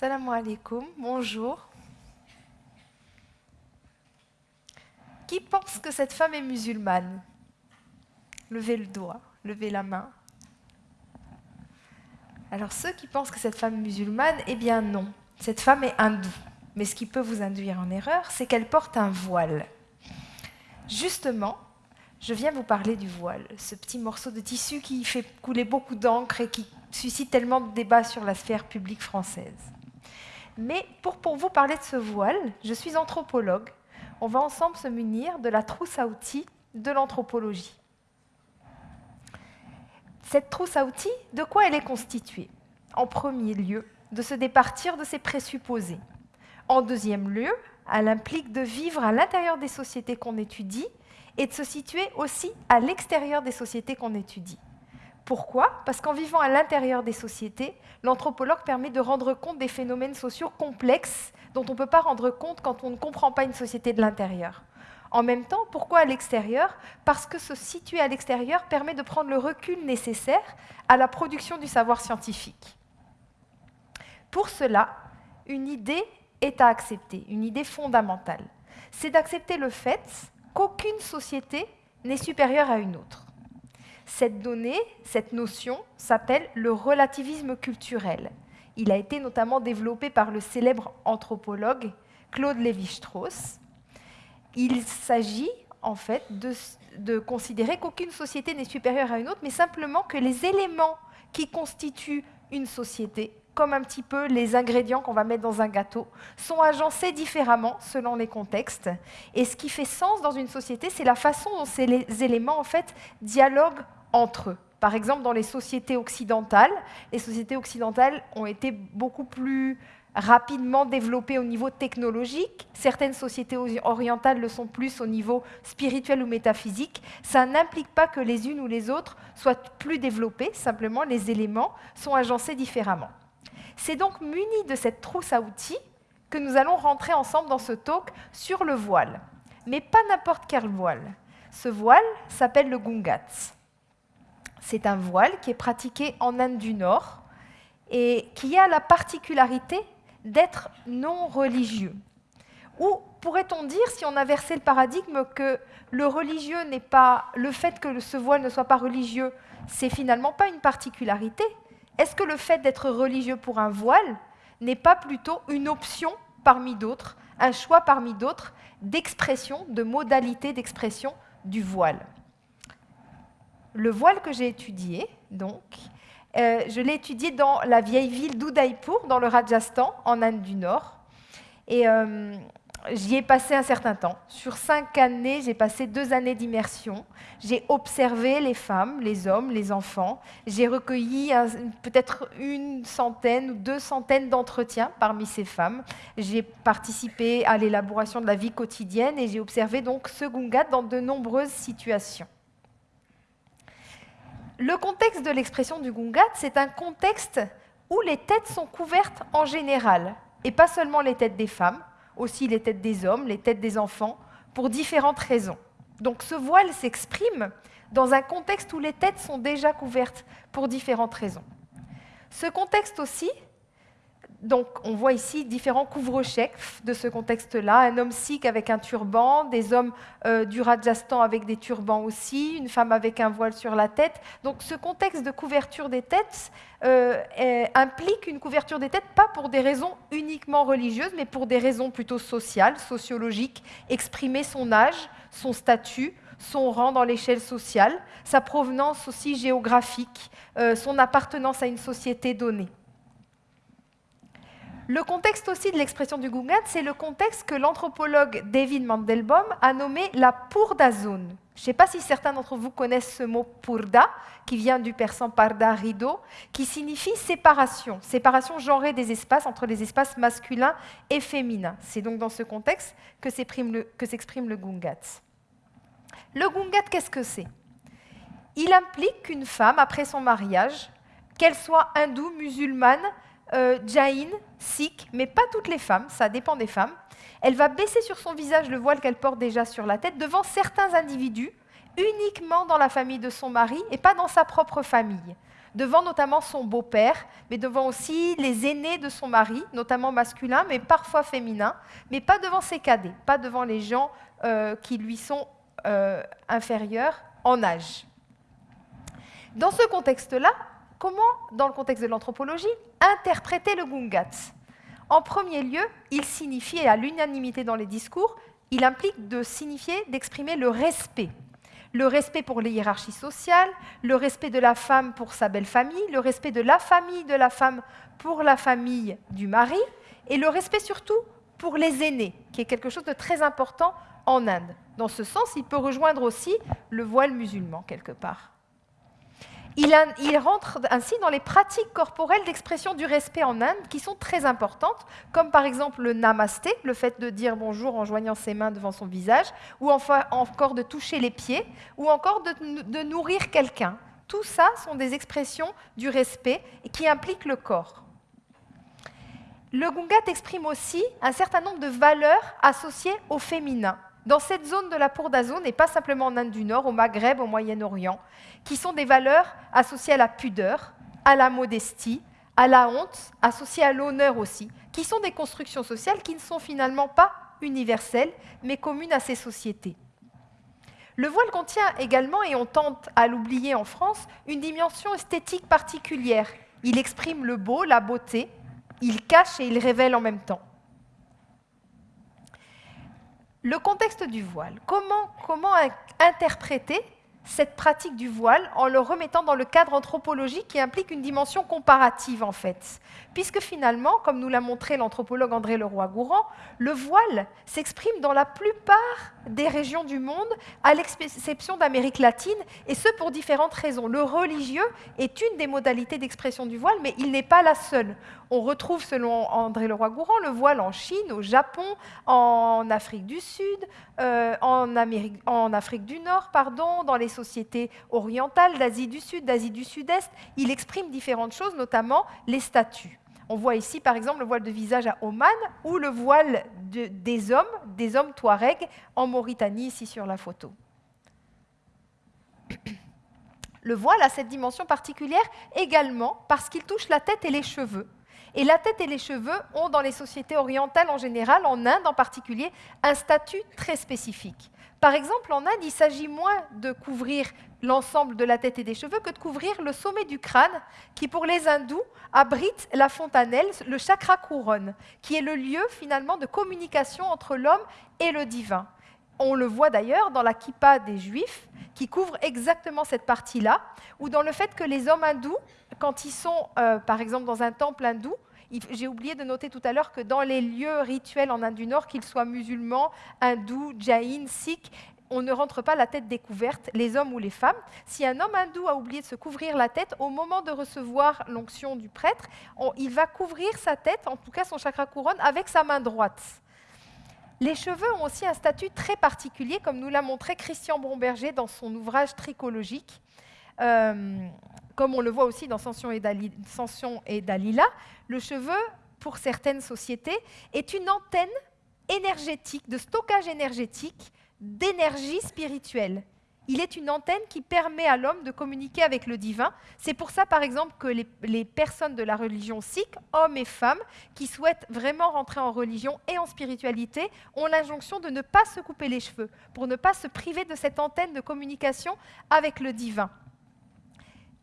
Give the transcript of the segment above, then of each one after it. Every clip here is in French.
Salam alaikum, bonjour. Qui pense que cette femme est musulmane? Levez le doigt, levez la main. Alors ceux qui pensent que cette femme est musulmane, eh bien non, cette femme est hindoue. Mais ce qui peut vous induire en erreur, c'est qu'elle porte un voile. Justement, je viens vous parler du voile, ce petit morceau de tissu qui fait couler beaucoup d'encre et qui suscite tellement de débats sur la sphère publique française. Mais pour, pour vous parler de ce voile, je suis anthropologue. On va ensemble se munir de la trousse à outils de l'anthropologie. Cette trousse à outils, de quoi elle est constituée? En premier lieu, de se départir de ses présupposés. En deuxième lieu, elle implique de vivre à l'intérieur des sociétés qu'on étudie et de se situer aussi à l'extérieur des sociétés qu'on étudie. Pourquoi? Parce qu'en vivant à l'intérieur des sociétés, l'anthropologue permet de rendre compte des phénomènes sociaux complexes dont on ne peut pas rendre compte quand on ne comprend pas une société de l'intérieur. En même temps, pourquoi à l'extérieur? Parce que se situer à l'extérieur permet de prendre le recul nécessaire à la production du savoir scientifique. Pour cela, une idée est à accepter, une idée fondamentale. C'est d'accepter le fait qu'aucune société n'est supérieure à une autre. Cette donnée, cette notion, s'appelle le relativisme culturel. Il a été notamment développé par le célèbre anthropologue Claude Lévi-Strauss. Il s'agit en fait de, considérer qu'aucune société n'est supérieure à une autre, mais simplement que les éléments qui constituent une société, comme un petit peu les ingrédients qu'on va mettre dans un gâteau, sont agencés différemment selon les contextes. Et ce qui fait sens dans une société, c'est la façon dont ces éléments en fait dialoguent entre eux. Par exemple, dans les sociétés occidentales, les sociétés occidentales ont été beaucoup plus rapidement développées au niveau technologique. Certaines sociétés orientales le sont plus au niveau spirituel ou métaphysique. Ça n'implique pas que les unes ou les autres soient plus développées, simplement les éléments sont agencés différemment. C'est donc muni de cette trousse à outils que nous allons rentrer ensemble dans ce talk sur le voile. Mais pas n'importe quel voile. Ce voile s'appelle le Gungats. C'est un voile qui est pratiqué en Inde du Nord et qui a la particularité d'être non religieux. Ou pourrait-on dire, si on inversait le paradigme, que le religieux n'est pas le fait que ce voile ne soit pas religieux, c'est finalement pas une particularité? Est-ce que le fait d'être religieux pour un voile n'est pas plutôt une option parmi d'autres, un choix parmi d'autres d'expression, de modalité d'expression du voile? Le voile que j'ai étudié, donc, euh, je l'ai étudié dans la vieille ville d'Udaipur, dans le Rajasthan, en Inde du Nord. Et euh, j'y ai passé un certain temps. Sur cinq années, j'ai passé deux années d'immersion. J'ai observé les femmes, les hommes, les enfants. J'ai recueilli peut-être une centaine ou deux centaines d'entretiens parmi ces femmes. J'ai participé à l'élaboration de la vie quotidienne et j'ai observé donc ce Gungat dans de nombreuses situations. Le contexte de l'expression du Gungat, c'est un contexte où les têtes sont couvertes en général, et pas seulement les têtes des femmes, aussi les têtes des hommes, les têtes des enfants, pour différentes raisons. Donc ce voile s'exprime dans un contexte où les têtes sont déjà couvertes pour différentes raisons. Ce contexte aussi, donc, on voit ici différents couvre-chefs de ce contexte-là. Un homme sikh avec un turban, des hommes euh, du Rajasthan avec des turbans aussi, une femme avec un voile sur la tête. Donc, ce contexte de couverture des têtes euh, implique une couverture des têtes pas pour des raisons uniquement religieuses, mais pour des raisons plutôt sociales, sociologiques, exprimer son âge, son statut, son rang dans l'échelle sociale, sa provenance aussi géographique, euh, son appartenance à une société donnée. Le contexte aussi de l'expression du Gungat, c'est le contexte que l'anthropologue David Mandelbaum a nommé la purda zone. Je ne sais pas si certains d'entre vous connaissent ce mot purda, qui vient du persan parda rideau, qui signifie séparation, séparation genrée des espaces entre les espaces masculins et féminins. C'est donc dans ce contexte que s'exprime le Gungat. Le Gungat, qu'est-ce que c'est? Il implique qu'une femme, après son mariage, qu'elle soit hindoue, musulmane, euh, jain, sikh, mais pas toutes les femmes, ça dépend des femmes, elle va baisser sur son visage le voile qu'elle porte déjà sur la tête devant certains individus, uniquement dans la famille de son mari et pas dans sa propre famille devant notamment son beau-père, mais devant aussi les aînés de son mari, notamment masculins, mais parfois féminins, mais pas devant ses cadets, pas devant les gens euh, qui lui sont euh, inférieurs en âge. Dans ce contexte-là, comment, dans le contexte de l'anthropologie, interpréter le Gungat En premier lieu, il signifie, à l'unanimité dans les discours, il implique de signifier, d'exprimer le respect le respect pour les hiérarchies sociales, le respect de la femme pour sa belle famille, le respect de la famille de la femme pour la famille du mari, et le respect surtout pour les aînés, qui est quelque chose de très important en Inde. Dans ce sens, il peut rejoindre aussi le voile musulman quelque part. Il, rentre ainsi dans les pratiques corporelles d'expression du respect en Inde qui sont très importantes, comme par exemple le namasté, le fait de dire bonjour en joignant ses mains devant son visage, ou encore de toucher les pieds, ou encore de, de nourrir quelqu'un. Tout ça sont des expressions du respect qui impliquent le corps. Le Gungat exprime aussi un certain nombre de valeurs associées au féminin dans cette zone de la Pour d'Azone, et pas simplement en Inde du Nord, au Maghreb, au Moyen-Orient, qui sont des valeurs associées à la pudeur, à la modestie, à la honte, associées à l'honneur aussi, qui sont des constructions sociales qui ne sont finalement pas universelles, mais communes à ces sociétés. Le voile contient également, et on tente à l'oublier en France, une dimension esthétique particulière. Il exprime le beau, la beauté, il cache et il révèle en même temps. Le contexte du voile. Comment, comment interpréter cette pratique du voile en le remettant dans le cadre anthropologique qui implique une dimension comparative en fait. Puisque finalement, comme nous l'a montré l'anthropologue André Leroy-Gourand, le voile s'exprime dans la plupart des régions du monde, à l'exception d'Amérique latine, et ce pour différentes raisons. Le religieux est une des modalités d'expression du voile, mais il n'est pas la seule. On retrouve, selon André Leroy-Gourand, le voile en Chine, au Japon, en Afrique du Sud, euh, en, Afrique du Nord, pardon, dans les sociétés orientales, d'Asie du Sud, d'Asie du Sud-Est. Il exprime différentes choses, notamment les statuts. On voit ici, par exemple, le voile de visage à Oman ou le voile des hommes, des hommes touaregs en Mauritanie, ici sur la photo. Le voile a cette dimension particulière également parce qu'il touche la tête et les cheveux. Et la tête et les cheveux ont, dans les sociétés orientales en général, en Inde en particulier, un statut très spécifique. Par exemple, en Inde, il s'agit moins de couvrir l'ensemble de la tête et des cheveux que de couvrir le sommet du crâne, qui pour les hindous abrite la fontanelle, le chakra couronne, qui est le lieu finalement de communication entre l'homme et le divin. On le voit d'ailleurs dans la kippa des juifs, qui couvre exactement cette partie-là, ou dans le fait que les hommes hindous, quand ils sont euh, par exemple dans un temple hindou, j'ai oublié de noter tout à l'heure que dans les lieux rituels en Inde du Nord, qu'ils soient musulmans, hindous, jaïns, sikhs, on ne rentre pas la tête découverte, les hommes ou les femmes. Si un homme hindou a oublié de se couvrir la tête, au moment de recevoir l'onction du prêtre, il va couvrir sa tête, en tout cas son chakra couronne, avec sa main droite. Les cheveux ont aussi un statut très particulier, comme nous l'a montré Christian Bromberger dans son ouvrage tricologique. Euh, comme on le voit aussi dans Sanson et, Dalila, le cheveu, pour certaines sociétés, est une antenne énergétique, de stockage énergétique, d'énergie spirituelle. Il est une antenne qui permet à l'homme de communiquer avec le divin. C'est pour ça, par exemple, que les, les, personnes de la religion sikh, hommes et femmes, qui souhaitent vraiment rentrer en religion et en spiritualité, ont l'injonction de ne pas se couper les cheveux, pour ne pas se priver de cette antenne de communication avec le divin.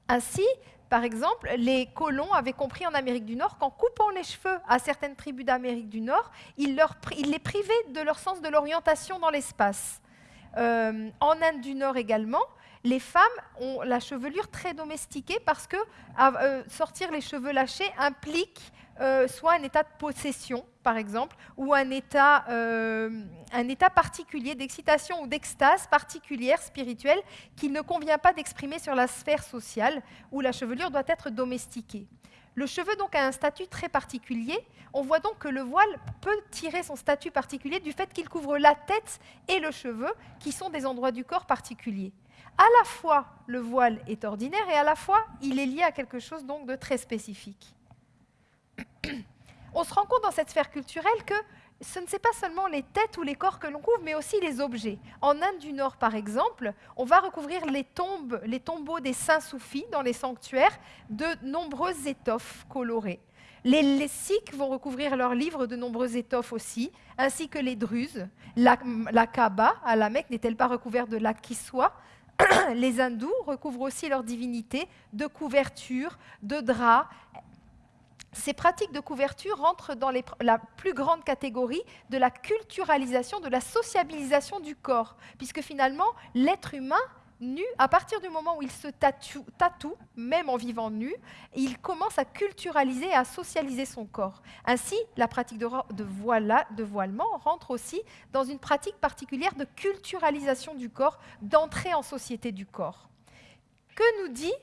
Ainsi, par exemple, les colons avaient compris en Amérique du Nord qu'en coupant les cheveux à certaines tribus d'Amérique du Nord, ils, les privaient de leur sens de l'orientation dans l'espace. Euh, en Inde du Nord également, les femmes ont la chevelure très domestiquée parce que euh, sortir les cheveux lâchés implique euh, soit un état de possession, par exemple, ou un état, euh, un état particulier d'excitation ou d'extase particulière, spirituelle, qu'il ne convient pas d'exprimer sur la sphère sociale, où la chevelure doit être domestiquée. Le cheveu donc a un statut très particulier. On voit donc que le voile peut tirer son statut particulier du fait qu'il couvre la tête et le cheveu, qui sont des endroits du corps particuliers. À la fois, le voile est ordinaire et à la fois, il est lié à quelque chose donc de très spécifique. On se rend compte dans cette sphère culturelle que ce ne sont pas seulement les têtes ou les corps que l'on couvre, mais aussi les objets. En Inde du Nord, par exemple, on va recouvrir les tombes, les tombeaux des saints soufis dans les sanctuaires de nombreuses étoffes colorées. Les, Sikhs vont recouvrir leurs livres de nombreuses étoffes aussi, ainsi que les Druzes. La, Kaaba à la Mecque n'est-elle pas recouverte de lac qui Les Hindous recouvrent aussi leur divinité de couvertures, de draps. Ces pratiques de couverture rentrent dans la plus grande catégorie de la culturalisation, de la sociabilisation du corps, puisque finalement, l'être humain nu, à partir du moment où il se tatoue, même en vivant nu, il commence à culturaliser et à socialiser son corps. Ainsi, la pratique de, de, de voilement rentre aussi dans une pratique particulière de culturalisation du corps, d'entrée en société du corps. Que nous dit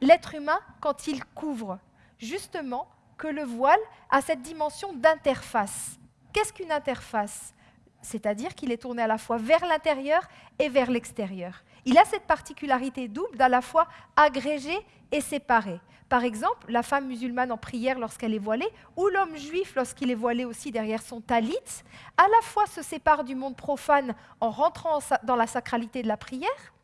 l'être humain quand il couvre Justement, que le voile a cette dimension d'interface? Qu'est-ce qu'une interface? C'est-à-dire qu'il est tourné à la fois vers l'intérieur et vers l'extérieur. Il a cette particularité double d'à la fois agrégé et séparé. Par exemple, la femme musulmane en prière lorsqu'elle est voilée, ou l'homme juif lorsqu'il est voilé aussi derrière son talit, à la fois se sépare du monde profane en rentrant dans la sacralité de la prière,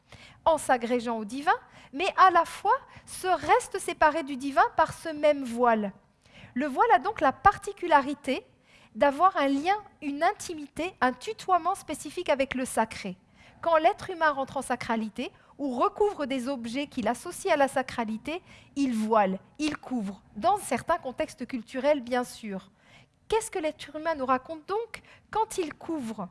en s'agrégeant au divin, mais à la fois se reste séparé du divin par ce même voile. Le voile a donc la particularité d'avoir un lien, une intimité, un tutoiement spécifique avec le sacré. Quand l'être humain rentre en sacralité ou recouvre des objets qu'il associe à la sacralité, il voile, il couvre, dans certains contextes culturels bien sûr. Qu'est-ce que l'être humain nous raconte donc quand il couvre?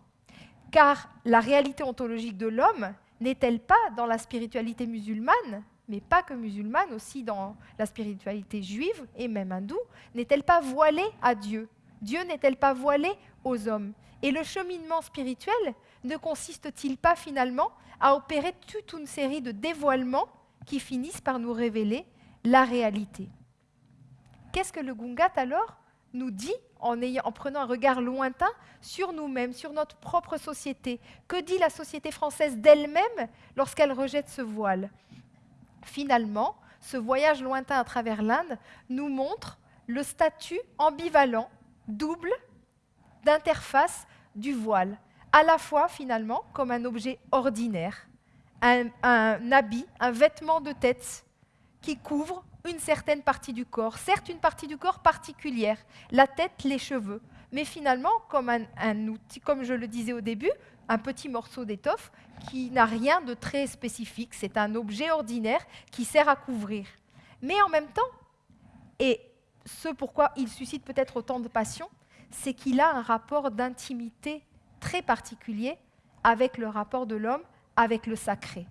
Car la réalité ontologique de l'homme n'est-elle pas dans la spiritualité musulmane mais pas que musulmane, aussi dans la spiritualité juive et même hindoue, n'est-elle pas voilée à Dieu? Dieu n'est-elle pas voilée aux hommes? Et le cheminement spirituel ne consiste-t-il pas finalement à opérer toute une série de dévoilements qui finissent par nous révéler la réalité? Qu'est-ce que le Gungat alors nous dit en, en, prenant un regard lointain sur nous-mêmes, sur notre propre société? Que dit la société française d'elle-même lorsqu'elle rejette ce voile? Finalement, ce voyage lointain à travers l'Inde nous montre le statut ambivalent, double, d'interface du voile, à la fois finalement comme un objet ordinaire, un, habit, un vêtement de tête qui couvre une certaine partie du corps, certes une partie du corps particulière, la tête, les cheveux, mais finalement comme un outil, comme je le disais au début, un petit morceau d'étoffe qui n'a rien de très spécifique. C'est un objet ordinaire qui sert à couvrir. Mais en même temps, et ce pourquoi il suscite peut-être autant de passion, c'est qu'il a un rapport d'intimité très particulier avec le rapport de l'homme avec le sacré.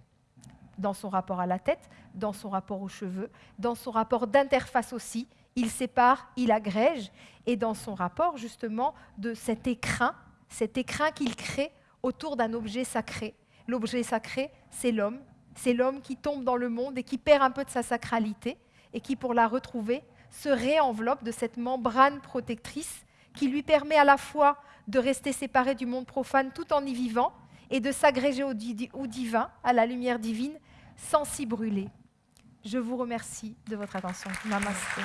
Dans son rapport à la tête, dans son rapport aux cheveux, dans son rapport d'interface aussi, il sépare, il agrège, et dans son rapport justement de cet écrin, cet écrin qu'il crée autour d'un objet sacré. L'objet sacré, c'est l'homme. C'est l'homme qui tombe dans le monde et qui perd un peu de sa sacralité et qui, pour la retrouver, se réenveloppe de cette membrane protectrice qui lui permet à la fois de rester séparé du monde profane tout en y vivant et de s'agréger au, divin, à la lumière divine, sans s'y brûler. Je vous remercie de votre attention. Namaste.